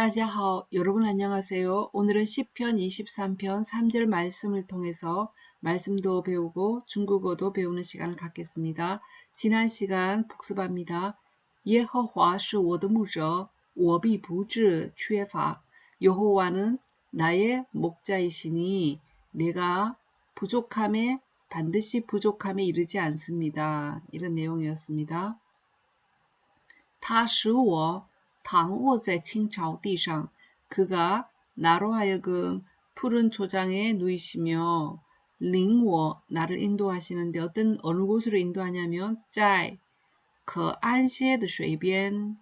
따지하오 여러분 안녕하세요. 오늘은 시편 23편 3절 말씀을 통해서 말씀도 배우고 중국어도 배우는 시간을 갖겠습니다. 지난 시간 복습합니다. 예허화 是我的牧者,我必不致缺乏. 여호와는 나의 목자이시니 내가 부족함에 반드시 부족함에 이르지 않습니다. 이런 내용이었습니다. 他使我 당오제 칭자오디상 그가 나로 하여금 푸른 초장에 누이시며 링워 나를 인도하시는데 어떤 어느 곳으로 인도하냐면 짜이 그 안시에드 쇠변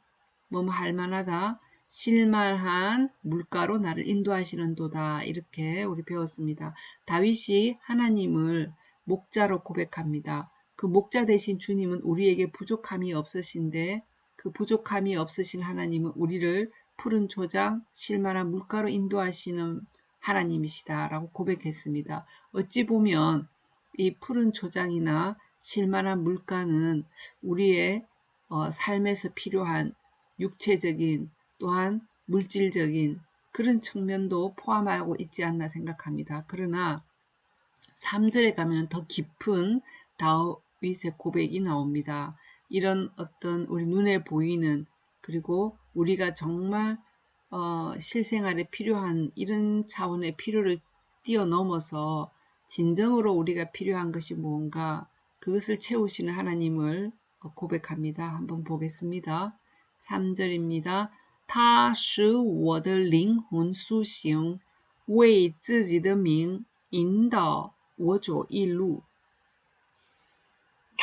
뭐뭐 할만하다 실만한 물가로 나를 인도하시는도다 이렇게 우리 배웠습니다. 다윗이 하나님을 목자로 고백합니다. 그 목자 대신 주님은 우리에게 부족함이 없으신데 그 부족함이 없으신 하나님은 우리를 푸른 조장, 실만한 물가로 인도하시는 하나님이시다 라고 고백했습니다. 어찌 보면 이 푸른 조장이나 실만한 물가는 우리의 어, 삶에서 필요한 육체적인 또한 물질적인 그런 측면도 포함하고 있지 않나 생각합니다. 그러나 3절에 가면 더 깊은 다윗의 고백이 나옵니다. 이런 어떤 우리 눈에 보이는 그리고 우리가 정말 어, 실생활에 필요한 이런 차원의 필요를 뛰어넘어서 진정으로 우리가 필요한 것이 무언가 그것을 채우시는 하나님을 고백합니다. 한번 보겠습니다. 3절입니다. 他使我的灵魂苏醒，为自己的名引导我走义路。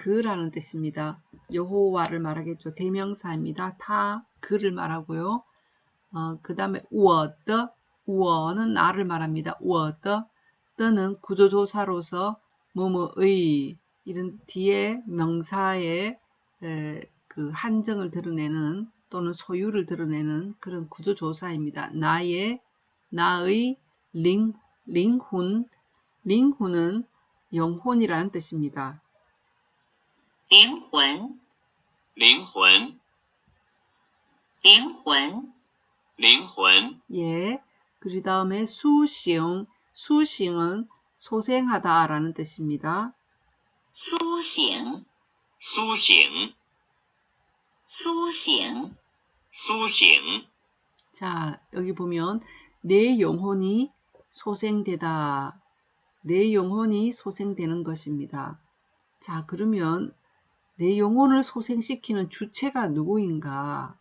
그라는 뜻입니다. 여호와를 말하겠죠. 대명사입니다. 타, 그를 말하고요. 어, 그 다음에 워더, 워는 나를 말합니다. 워더, 떠는 구조조사로서 뭐뭐의 이런 뒤에 명사의 에, 그 한정을 드러내는 또는 소유를 드러내는 그런 구조조사입니다. 나의, 나의 링, 링훈, 링훈은 영혼이라는 뜻입니다. 灵魂，灵魂，灵魂，灵魂， 예. 그 다음에 수싱, 수싱은 소생하다라는 뜻입니다. 苏醒，苏醒，苏醒，苏醒， 자, 여기 보면 내 영혼이 소생되다. 내 영혼이 소생되는 것입니다. 자, 그러면 내 영혼을 소생시키는 주체가 누구인가?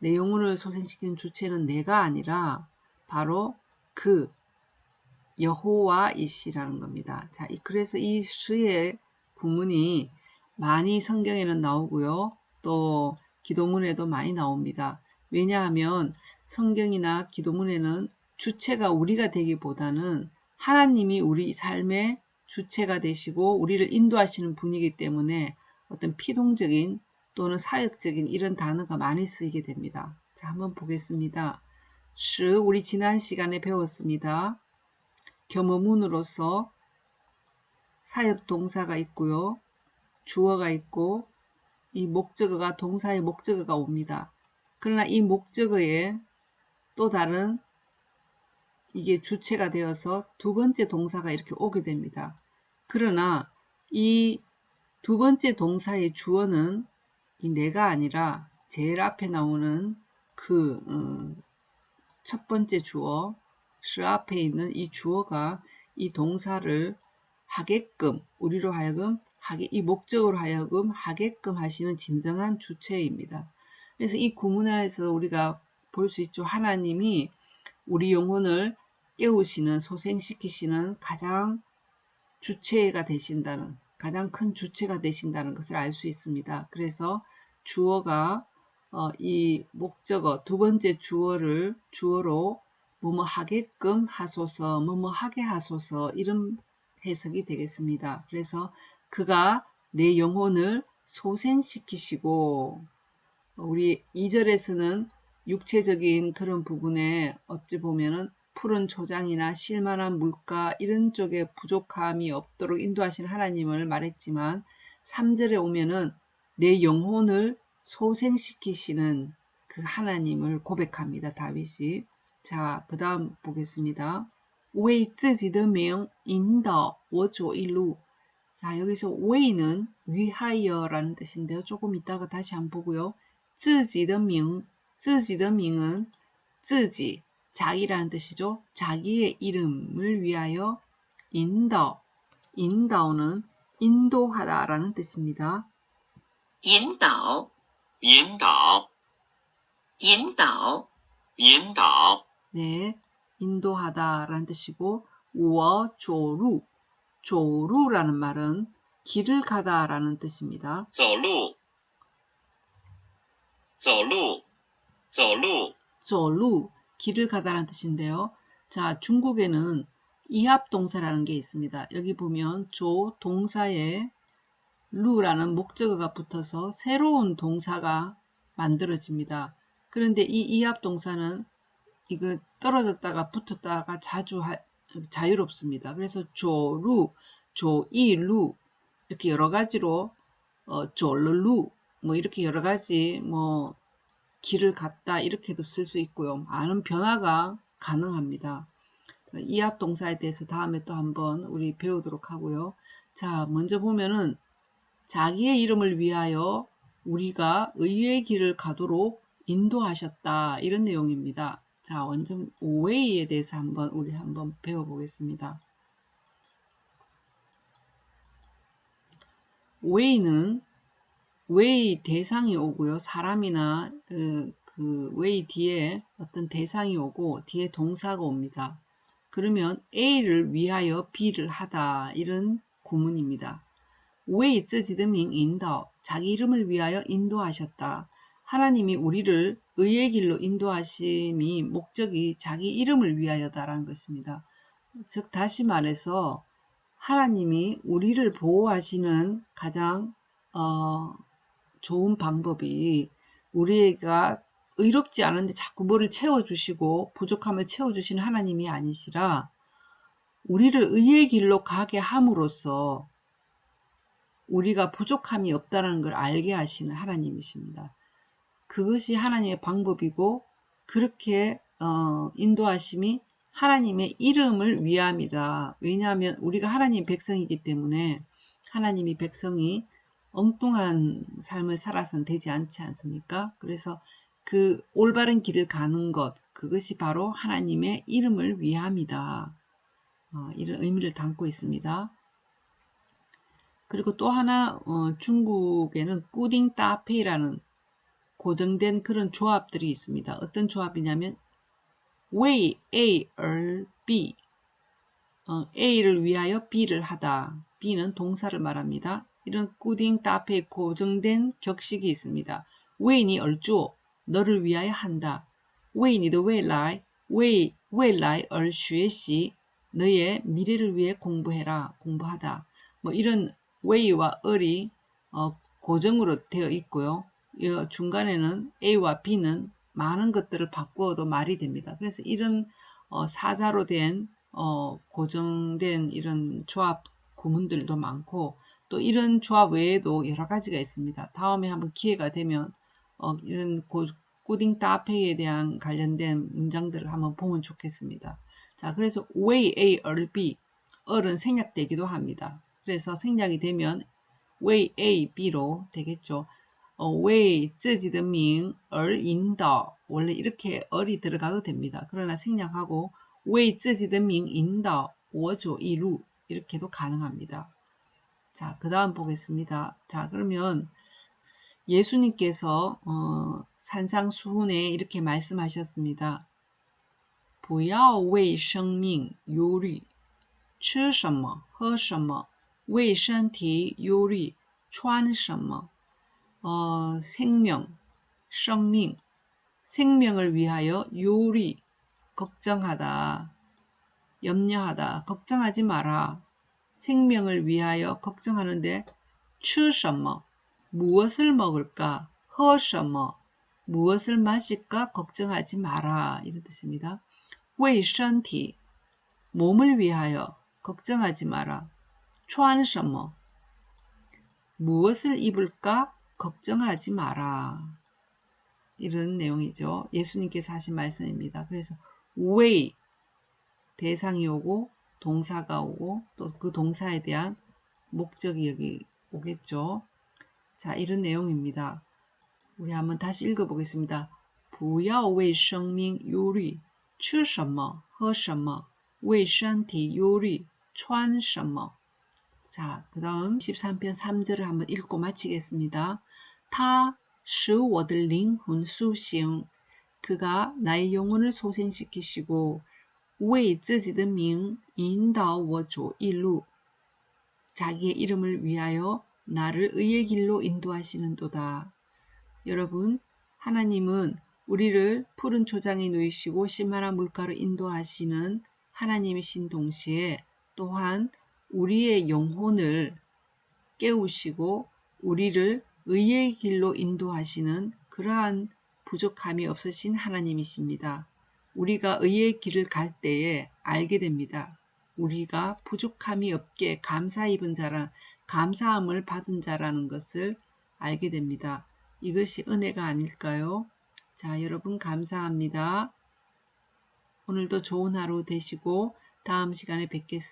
내 영혼을 소생시키는 주체는 내가 아니라 바로 그 여호와이시라는 겁니다. 자, 그래서 이 시의 구문이 많이 성경에는 나오고요. 또 기도문에도 많이 나옵니다. 왜냐하면 성경이나 기도문에는 주체가 우리가 되기보다는 하나님이 우리 삶의 주체가 되시고 우리를 인도하시는 분이기 때문에 어떤 피동적인 또는 사역적인 이런 단어가 많이 쓰이게 됩니다. 자, 한번 보겠습니다. 시 우리 지난 시간에 배웠습니다. 겸어문으로서 사역 동사가 있고요. 주어가 있고 이 목적어가 동사의 목적어가 옵니다. 그러나 이 목적어에 또 다른 이게 주체가 되어서 두 번째 동사가 이렇게 오게 됩니다. 그러나 이 두 번째 동사의 주어는 이 내가 아니라 제일 앞에 나오는 그첫 번째 주어 시 앞에 있는 이 주어가 이 동사를 하게끔 우리로 하여금 하게 이 목적으로 하여금 하게끔 하시는 진정한 주체입니다. 그래서 이 구문 안에서 우리가 볼 수 있죠. 하나님이 우리 영혼을 깨우시는 소생시키시는 가장 주체가 되신다는 가장 큰 주체가 되신다는 것을 알 수 있습니다. 그래서 주어가 어, 이 목적어 두 번째 주어를 주어로 뭐뭐 하게끔 하소서, 뭐뭐 하게 하소서 이런 해석이 되겠습니다. 그래서 그가 내 영혼을 소생시키시고 우리 2절에서는 육체적인 그런 부분에 어찌 보면은 푸른 초장이나 실만한 물가 이런 쪽에 부족함이 없도록 인도하신 하나님을 말했지만 3절에 오면은 내 영혼을 소생시키시는 그 하나님을 고백합니다. 다윗이. 자, 그 다음 보겠습니다. 为自己的名引导我走一路. 자, 여기서 wei는 위하여라는 뜻인데요. 조금 이따가 다시 한번 보고요. 自己的名,自己的名은 自己, 자기라는 뜻이죠. 자기의 이름을 위하여 인더, 인더는 인도하다라는 뜻입니다. 引导，引导，引导，引导， 네, 인도하다라는 뜻이고 우어 조루, 조루라는 말은 길을 가다라는 뜻입니다. 走路，走路，走路， 조루, 길을 가다라는 뜻인데요. 자, 중국에는 이합동사라는 게 있습니다. 여기 보면 조 동사에 루라는 목적어가 붙어서 새로운 동사가 만들어집니다. 그런데 이 이합동사는 이거 떨어졌다가 붙었다가 자주 하- 자유롭습니다. 그래서 조루, 조이루 이렇게 여러 가지로 어, 졸루 뭐 이렇게 여러 가지 뭐 길을 갔다 이렇게도 쓸 수 있고요. 많은 변화가 가능합니다. 이합 동사에 대해서 다음에 또 한번 우리 배우도록 하고요. 자, 먼저 보면은 자기의 이름을 위하여 우리가 의의 길을 가도록 인도하셨다. 이런 내용입니다. 자, 원점 오 为에 대해서 한번 우리 한번 배워보겠습니다. 웨이는 웨이 대상이 오고요. 사람이나 그, 그 웨이 뒤에 어떤 대상이 오고 뒤에 동사가 옵니다. 그러면 A를 위하여 B를 하다 이런 구문입니다. 为自己的名引导 자기 이름을 위하여 인도하셨다. 하나님이 우리를 의의 길로 인도하심이 목적이 자기 이름을 위하여다라는 것입니다. 즉 다시 말해서 하나님이 우리를 보호하시는 가장 어, 좋은 방법이 우리가 의롭지 않은데 자꾸 뭐를 채워주시고 부족함을 채워주시는 하나님이 아니시라 우리를 의의 길로 가게 함으로써 우리가 부족함이 없다는 걸 알게 하시는 하나님이십니다. 그것이 하나님의 방법이고 그렇게 어, 인도하심이 하나님의 이름을 위함이다. 왜냐하면 우리가 하나님 백성이기 때문에 하나님이 백성이 엉뚱한 삶을 살아서는 되지 않지 않습니까? 그래서 그 올바른 길을 가는 것, 그것이 바로 하나님의 이름을 위함이다. 어, 이런 의미를 담고 있습니다. 그리고 또 하나 어, 중국에는 꾸딩 따페이라는 고정된 그런 조합들이 있습니다. 어떤 조합이냐면 왜 A, 을 B 어, A를 위하여 B를 하다. B는 동사를 말합니다. 이런 固定搭配 고정된 격식이 있습니다. 为你而做 너를 위하여 한다. 为你的未来 为未来而学习 너의 미래를 위해 공부해라 공부하다. 뭐 이런 为와 而이 어, 고정으로 되어 있고요. 중간에는 A와 B는 많은 것들을 바꾸어도 말이 됩니다. 그래서 이런 어, 사자로 된 어, 고정된 이런 조합 구문들도 많고 또 이런 조합 외에도 여러 가지가 있습니다. 다음에 한번 기회가 되면 어, 이런 고, 꾸딩 따페이에 대한 관련된 문장들을 한번 보면 좋겠습니다. 자, 그래서 way A, 을 B, 을은 생략되기도 합니다. 그래서 생략이 되면 way A, B로 되겠죠. 어, way 自己的名而引导 원래 이렇게 을이 들어가도 됩니다. 그러나 생략하고 way 自己的名引导我走一路 이렇게도 가능합니다. 자, 그 다음 보겠습니다. 자, 그러면 예수님께서 어, 산상수훈에 이렇게 말씀하셨습니다. 不要为生命忧虑，吃什么，喝什么；为身体忧虑，穿什么。 어, 생명, 生命 생명을 위하여 요리 걱정하다 염려하다 걱정하지 마라 생명을 위하여 걱정하는데 吃什么 무엇을 먹을까 喝什么 무엇을 마실까 걱정하지 마라 이런 뜻입니다. 为身体 몸을 위하여 걱정하지 마라 穿什么 무엇을 입을까 걱정하지 마라 이런 내용이죠. 예수님께서 하신 말씀입니다. 그래서 왜 대상이 오고 동사가 오고 또 그 동사에 대한 목적이 여기 오겠죠. 자, 이런 내용입니다. 우리 한번 다시 읽어보겠습니다. 不要为生命忧虑，吃什么，喝什么，为身体忧虑，穿什么。 자, 그 다음 13편 3절을 한번 읽고 마치겠습니다. 他使我的灵魂苏醒. 그가 나의 영혼을 소생시키시고 为自己的名引导我走义路. 자기의 이름을 위하여 나를 의의 길로 인도하시는도다. 여러분, 하나님은 우리를 푸른 초장에 누이시고 실만한 물가로 인도하시는 하나님이신 동시에 또한 우리의 영혼을 깨우시고 우리를 의의 길로 인도하시는 그러한 부족함이 없으신 하나님이십니다. 우리가 의의 길을 갈 때에 알게 됩니다. 우리가 부족함이 없게 감사 입은 자라, 감사함을 받은 자라는 것을 알게 됩니다. 이것이 은혜가 아닐까요? 자, 여러분 감사합니다. 오늘도 좋은 하루 되시고 다음 시간에 뵙겠습니다.